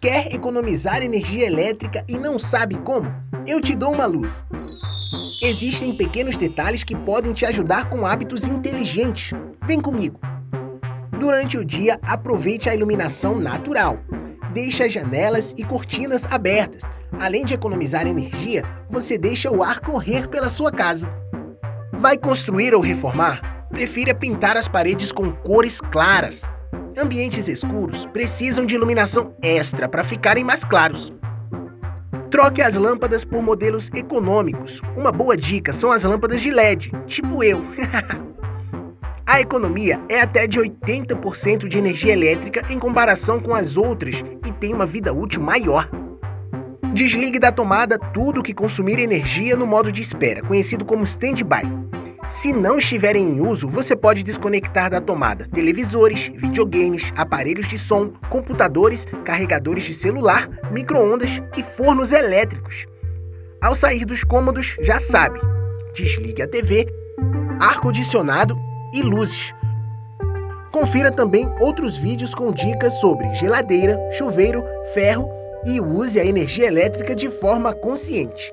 Quer economizar energia elétrica e não sabe como? Eu te dou uma luz. Existem pequenos detalhes que podem te ajudar com hábitos inteligentes. Vem comigo. Durante o dia, aproveite a iluminação natural. Deixe as janelas e cortinas abertas. Além de economizar energia, você deixa o ar correr pela sua casa. Vai construir ou reformar? Prefira pintar as paredes com cores claras. Ambientes escuros precisam de iluminação extra para ficarem mais claros. Troque as lâmpadas por modelos econômicos. Uma boa dica são as lâmpadas de LED, tipo eu. A economia é até de 80% de energia elétrica em comparação com as outras e tem uma vida útil maior. Desligue da tomada tudo que consumir energia no modo de espera, conhecido como stand-by. Se não estiverem em uso, você pode desconectar da tomada televisores, videogames, aparelhos de som, computadores, carregadores de celular, micro-ondas e fornos elétricos. Ao sair dos cômodos, já sabe, desligue a TV, ar-condicionado e luzes. Confira também outros vídeos com dicas sobre geladeira, chuveiro, ferro e use a energia elétrica de forma consciente.